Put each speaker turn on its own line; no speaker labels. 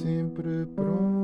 sempre pronto.